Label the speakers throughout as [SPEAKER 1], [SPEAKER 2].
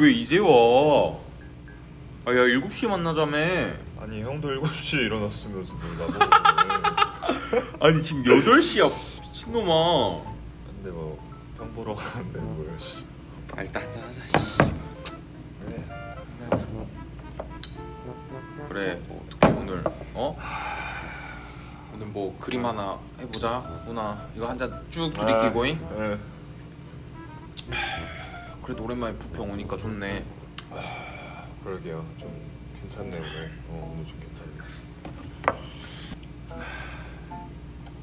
[SPEAKER 1] 왜 이제 와? 아, 야, 7시 만나자며.
[SPEAKER 2] 아니 형도 7시에 일어났으면서 뭘 나보고
[SPEAKER 1] 아니, 지금 8시야. 미친놈아.
[SPEAKER 2] 근데 뭐형 보러 가는데 뭘 씨.
[SPEAKER 1] 아, 일단 한잔 하자, 씨.
[SPEAKER 2] 그래
[SPEAKER 1] 한잔 하자. 그래, 뭐, 어떻게 오늘, 어? 오늘 뭐 그림 하나 해보자. 누나, 이거 한잔 쭉 들이키고잉.
[SPEAKER 2] 예.
[SPEAKER 1] 그래도 오랜만에 부평 오니까 좋네.
[SPEAKER 2] 그러게요 좀 괜찮네 오늘 어 오늘 좀 괜찮네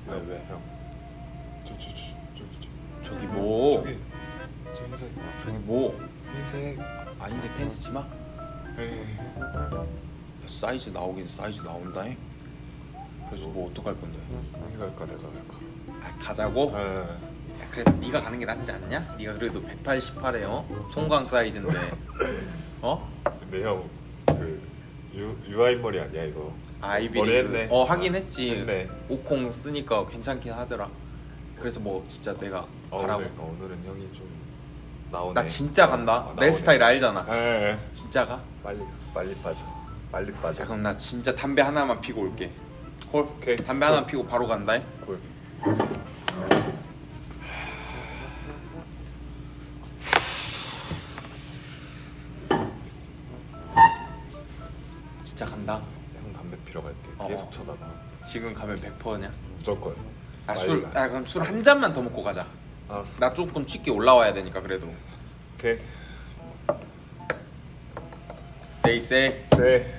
[SPEAKER 1] 왜, 왜?
[SPEAKER 2] 형 저 저 저저저
[SPEAKER 1] 저기 뭐?
[SPEAKER 2] 저기 저 흰색
[SPEAKER 1] 저기 뭐?
[SPEAKER 2] 흰색
[SPEAKER 1] 아, 흰색 팬츠 치마?
[SPEAKER 2] 에이
[SPEAKER 1] 사이즈 나오긴 사이즈 나온다잉. 그래서 뭐 어떡할 건데?
[SPEAKER 2] 형이 갈까 내가 갈까
[SPEAKER 1] 아, 가자고?
[SPEAKER 2] 예.
[SPEAKER 1] 야, 그래도 네가 가는 게 낫지 않냐? 네가 그래도 188에 어? 송광 사이즈인데 어?
[SPEAKER 2] 근데 형그 유아인 머리 아니야 이거
[SPEAKER 1] 아이비
[SPEAKER 2] 머리
[SPEAKER 1] 리그.
[SPEAKER 2] 했네.
[SPEAKER 1] 어 하긴 했지
[SPEAKER 2] 했네.
[SPEAKER 1] 오콩 쓰니까 괜찮긴 하더라 그래서 뭐 진짜 내가
[SPEAKER 2] 어,
[SPEAKER 1] 가라고
[SPEAKER 2] 오늘, 어, 오늘은 형이 좀 나오네
[SPEAKER 1] 나 진짜 간다
[SPEAKER 2] 어,
[SPEAKER 1] 내. 스타일 알잖아
[SPEAKER 2] 예, 예.
[SPEAKER 1] 진짜 가?
[SPEAKER 2] 빨리 빨리 빠져 빨리 빠져
[SPEAKER 1] 야 그럼 나 진짜 담배 하나만 피고 올게 콜?
[SPEAKER 2] 오케이.
[SPEAKER 1] 담배 하나
[SPEAKER 2] 콜.
[SPEAKER 1] 피고 바로 간다
[SPEAKER 2] 콜. 형 담배 피러 갈때
[SPEAKER 1] 어,
[SPEAKER 2] 계속
[SPEAKER 1] 어.
[SPEAKER 2] 쳐다봐.
[SPEAKER 1] 지금 가면 100%냐?
[SPEAKER 2] 무조건.
[SPEAKER 1] 아, 술,
[SPEAKER 2] 가.
[SPEAKER 1] 아 그럼 술 한 잔만 더 먹고 가자.
[SPEAKER 2] 알았어.
[SPEAKER 1] 나 조금 쉽게 올라와야 되니까 그래도.
[SPEAKER 2] 오케이.
[SPEAKER 1] 세이 세이
[SPEAKER 2] 네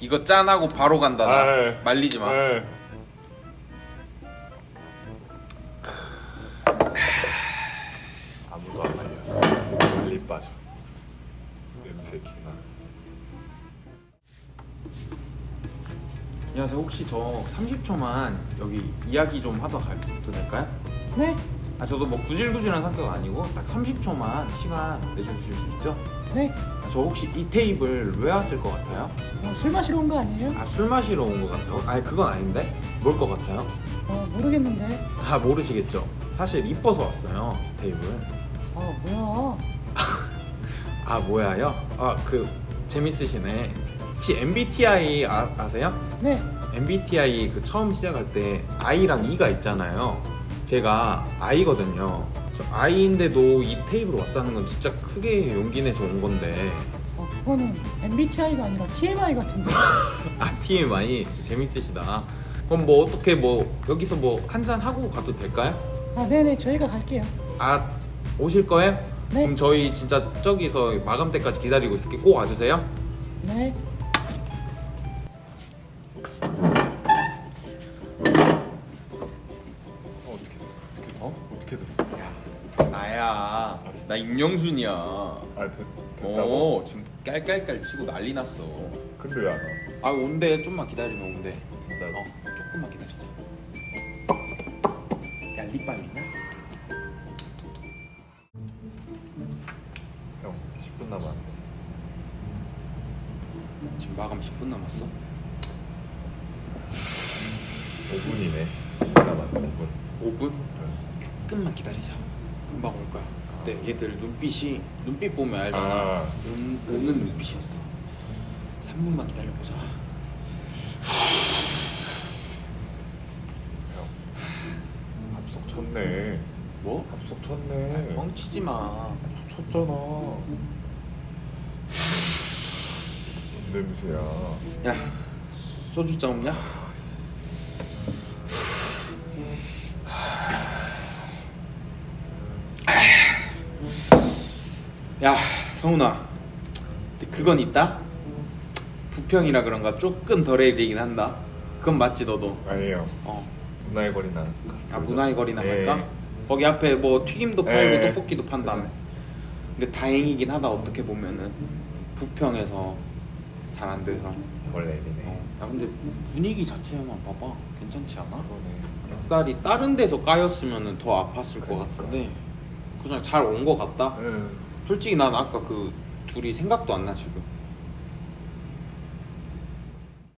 [SPEAKER 1] 이거 짠하고 바로 간다 나.
[SPEAKER 2] 아, 예.
[SPEAKER 1] 말리지 마.
[SPEAKER 2] 예. 아무도 안 말려. 빨리 빠져. 냄새 기
[SPEAKER 1] 안녕하세요 혹시 저 30초만 여기 이야기 좀 하다 가도 될까요?
[SPEAKER 3] 네,
[SPEAKER 1] 아 저도 뭐 구질구질한 성격 아니고 딱 30초만 시간 내주실 수 있죠?
[SPEAKER 3] 네.
[SPEAKER 1] 아, 저 혹시 이 테이블 왜 왔을 것 같아요?
[SPEAKER 3] 어, 술 마시러 온 거 아니에요?
[SPEAKER 1] 아 술 마시러 온 것 같아요? 아니 그건 아닌데 뭘 것 같아요?
[SPEAKER 3] 어, 모르겠는데.
[SPEAKER 1] 아 모르시겠죠? 사실 이뻐서 왔어요 테이블
[SPEAKER 3] 어, 뭐야?
[SPEAKER 1] 아 뭐야요? 아 그 재밌으시네 혹시 MBTI 아, 아세요?
[SPEAKER 3] 네,
[SPEAKER 1] MBTI 그 처음 시작할 때 I랑 E가 있잖아요. 제가 I거든요. 저 I인데도 이 테이블 왔다는 건 진짜 크게 용기 내서 온 건데.
[SPEAKER 3] 어, 그거는 MBTI가 아니라 TMI 같은데.
[SPEAKER 1] 아 TMI 재밌으시다. 그럼 뭐 어떻게 뭐 여기서 뭐 한잔 하고 가도 될까요?
[SPEAKER 3] 아, 네네, 저희가 갈게요.
[SPEAKER 1] 아 오실 거예요?
[SPEAKER 3] 네.
[SPEAKER 1] 그럼 저희 진짜 저기서 마감 때까지 기다리고 있을게 꼭 와주세요.
[SPEAKER 3] 네.
[SPEAKER 2] 어 어떻게 됐어
[SPEAKER 1] 나야. 나 임영순이야.
[SPEAKER 2] 아 됐, 됐다고?
[SPEAKER 1] 어 지금 깔깔깔 치고 난리 났어.
[SPEAKER 2] 근데 왜 안 와?
[SPEAKER 1] 아 온대 좀만 기다리면 온대.
[SPEAKER 2] 진짜로?
[SPEAKER 1] 어 조금만 기다리자. 야 립밤 있나?
[SPEAKER 2] 형 10분 남았는데
[SPEAKER 1] 지금 마감 10분 남았어.
[SPEAKER 2] 5분이네 5분 남았네 5분
[SPEAKER 1] 5분? 조금만 기다리자. 금방 올 거야. 그때 얘들 눈빛이 눈빛 보면 알잖아.
[SPEAKER 2] 아.
[SPEAKER 1] 온, 오는 눈빛이었어. 3분만 기다려보자.
[SPEAKER 2] 형 합석 쳤네
[SPEAKER 1] 뭐?
[SPEAKER 2] 합석 쳤네
[SPEAKER 1] 뻥치지 마.
[SPEAKER 2] 합석 쳤잖아 뭔 냄새야
[SPEAKER 1] 야 소주 장 없냐? 야 성훈아. 근데 그건 있다? 부평이라 그런가 조금 덜 해리긴 한다. 그건 맞지 너도?
[SPEAKER 2] 아니에요.
[SPEAKER 1] 어.
[SPEAKER 2] 문화의 거리나
[SPEAKER 1] 아 문화의 거리나
[SPEAKER 2] 예.
[SPEAKER 1] 갈까? 거기 앞에 뭐 튀김도 팔고
[SPEAKER 2] 예.
[SPEAKER 1] 떡볶이도 판다며 근데 다행이긴 하다 어떻게 보면은. 부평에서 잘 안 돼서.
[SPEAKER 2] 덜 내리네.
[SPEAKER 1] 어. 야 근데 분위기 자체만 봐봐. 괜찮지 않아?
[SPEAKER 2] 그러네.
[SPEAKER 1] 쌀이 다른 데서 까였으면 더 아팠을 것
[SPEAKER 2] 그러니까.
[SPEAKER 1] 같은데. 그냥 잘 온 것 같다?
[SPEAKER 2] 응
[SPEAKER 1] 솔직히 난 아까 그 둘이 생각도 안 나 지금